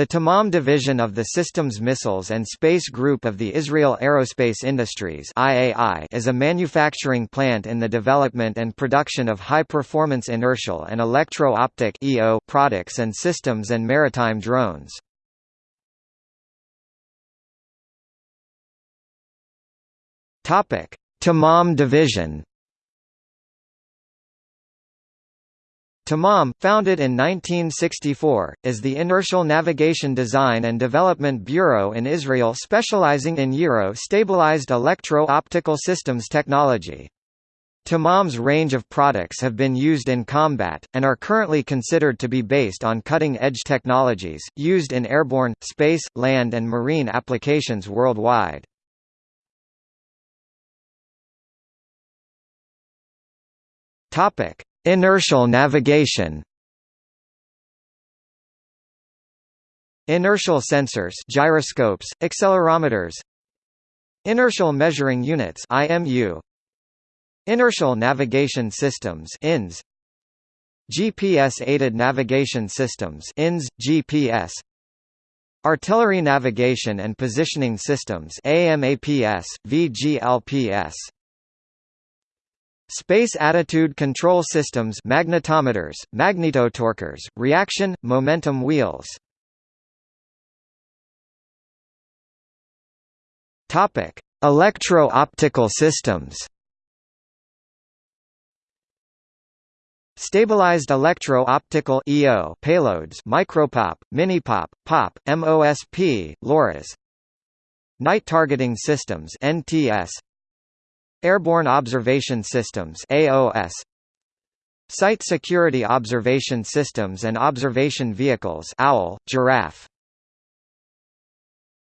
The Tamam division of the Systems Missiles and Space Group of the Israel Aerospace Industries (IAI) is a manufacturing plant in the development and production of high-performance inertial and electro-optic (EO) products and systems and maritime drones. Topic: Tamam division Tamam, founded in 1964, is the inertial navigation design and development bureau in Israel specializing in gyro-stabilized electro-optical systems technology. Tamam's range of products have been used in combat, and are currently considered to be based on cutting-edge technologies, used in airborne, space, land and marine applications worldwide. Topic. Inertial navigation. Inertial sensors gyroscopes, accelerometers. Inertial measuring units IMU Inertial navigation systems INS GPS-aided navigation systems INS, GPS Artillery navigation and positioning systems AMAPS, VGLPS Space Attitude Control Systems magnetometers, magnetotorquers, reaction, momentum wheels Electro-optical systems. Stabilized electro-optical (EO) payloads, micropop, minipop, pop, MOSP, LoRa's. Night targeting systems (NTS). Airborne Observation Systems AOS Site Security Observation Systems and Observation Vehicles OWL, Giraffe